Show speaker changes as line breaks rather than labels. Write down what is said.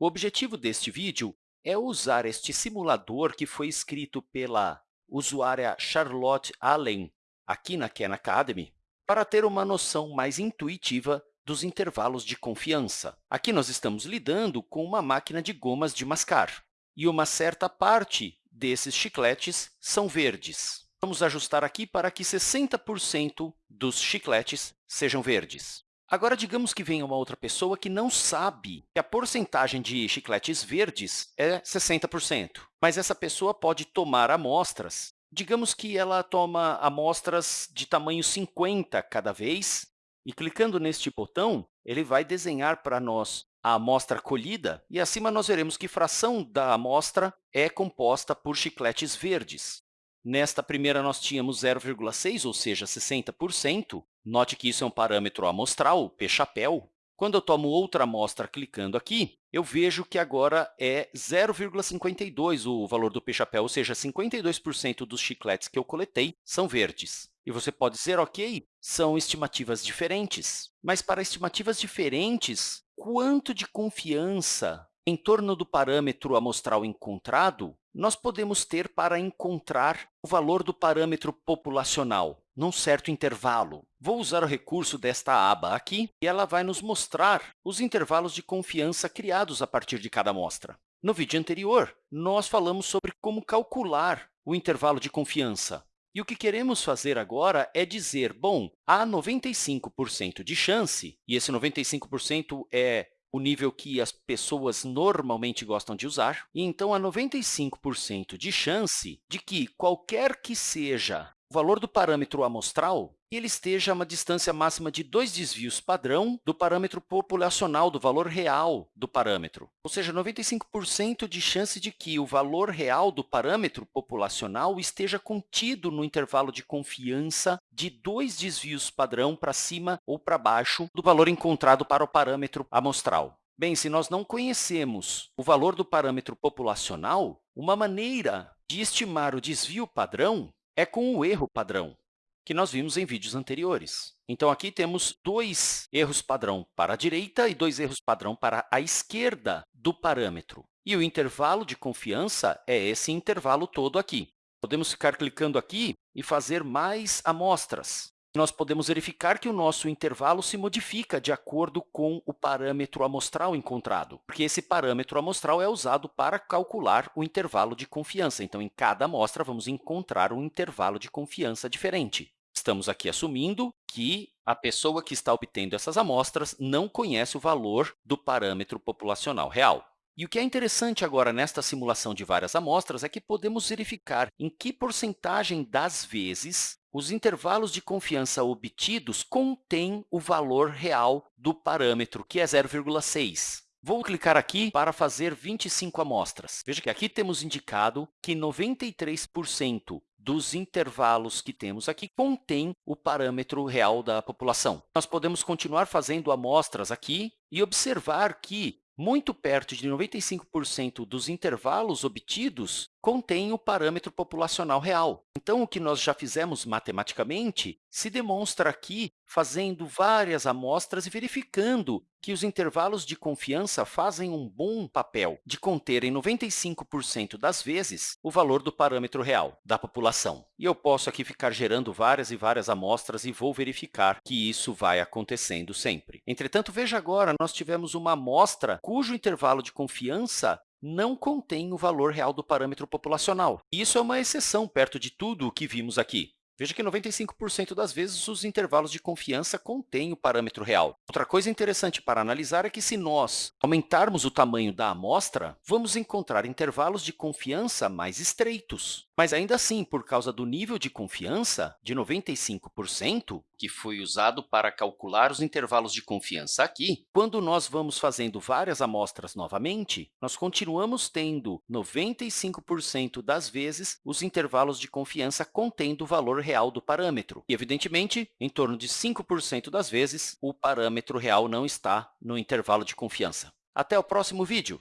O objetivo deste vídeo é usar este simulador que foi escrito pela usuária Charlotte Allen, aqui na Khan Academy, para ter uma noção mais intuitiva dos intervalos de confiança. Aqui nós estamos lidando com uma máquina de gomas de mascar, e uma certa parte desses chicletes são verdes. Vamos ajustar aqui para que 60% dos chicletes sejam verdes. Agora, digamos que venha uma outra pessoa que não sabe que a porcentagem de chicletes verdes é 60%, mas essa pessoa pode tomar amostras. Digamos que ela toma amostras de tamanho 50 cada vez, e clicando neste botão, ele vai desenhar para nós a amostra colhida, e acima nós veremos que fração da amostra é composta por chicletes verdes. Nesta primeira, nós tínhamos 0,6, ou seja, 60%. Note que isso é um parâmetro amostral, p-chapéu. Quando eu tomo outra amostra clicando aqui, eu vejo que agora é 0,52 o valor do p-chapéu, ou seja, 52% dos chicletes que eu coletei são verdes. E você pode dizer, ok, são estimativas diferentes. Mas para estimativas diferentes, quanto de confiança em torno do parâmetro amostral encontrado nós podemos ter para encontrar o valor do parâmetro populacional num certo intervalo. Vou usar o recurso desta aba aqui, e ela vai nos mostrar os intervalos de confiança criados a partir de cada amostra. No vídeo anterior, nós falamos sobre como calcular o intervalo de confiança. E o que queremos fazer agora é dizer, bom, há 95% de chance, e esse 95% é o nível que as pessoas normalmente gostam de usar. E, então, há 95% de chance de que, qualquer que seja o valor do parâmetro amostral, ele esteja a uma distância máxima de dois desvios padrão do parâmetro populacional, do valor real do parâmetro. Ou seja, 95% de chance de que o valor real do parâmetro populacional esteja contido no intervalo de confiança de dois desvios padrão para cima ou para baixo do valor encontrado para o parâmetro amostral. Bem, se nós não conhecemos o valor do parâmetro populacional, uma maneira de estimar o desvio padrão é com o erro padrão, que nós vimos em vídeos anteriores. Então, aqui temos dois erros padrão para a direita e dois erros padrão para a esquerda do parâmetro. E o intervalo de confiança é esse intervalo todo aqui. Podemos ficar clicando aqui e fazer mais amostras nós podemos verificar que o nosso intervalo se modifica de acordo com o parâmetro amostral encontrado, porque esse parâmetro amostral é usado para calcular o intervalo de confiança. Então, em cada amostra, vamos encontrar um intervalo de confiança diferente. Estamos aqui assumindo que a pessoa que está obtendo essas amostras não conhece o valor do parâmetro populacional real. E o que é interessante agora nesta simulação de várias amostras é que podemos verificar em que porcentagem das vezes os intervalos de confiança obtidos contêm o valor real do parâmetro, que é 0,6. Vou clicar aqui para fazer 25 amostras. Veja que aqui temos indicado que 93% dos intervalos que temos aqui contém o parâmetro real da população. Nós podemos continuar fazendo amostras aqui e observar que muito perto de 95% dos intervalos obtidos contém o parâmetro populacional real. Então, o que nós já fizemos matematicamente se demonstra aqui fazendo várias amostras e verificando que os intervalos de confiança fazem um bom papel de conterem 95% das vezes o valor do parâmetro real da população. E eu posso aqui ficar gerando várias e várias amostras e vou verificar que isso vai acontecendo sempre. Entretanto, veja agora, nós tivemos uma amostra cujo intervalo de confiança não contém o valor real do parâmetro populacional. Isso é uma exceção perto de tudo o que vimos aqui. Veja que 95% das vezes os intervalos de confiança contêm o parâmetro real. Outra coisa interessante para analisar é que, se nós aumentarmos o tamanho da amostra, vamos encontrar intervalos de confiança mais estreitos. Mas, ainda assim, por causa do nível de confiança de 95%, que foi usado para calcular os intervalos de confiança aqui, quando nós vamos fazendo várias amostras novamente, nós continuamos tendo 95% das vezes os intervalos de confiança contendo o valor real do parâmetro. E, evidentemente, em torno de 5% das vezes, o parâmetro real não está no intervalo de confiança. Até o próximo vídeo!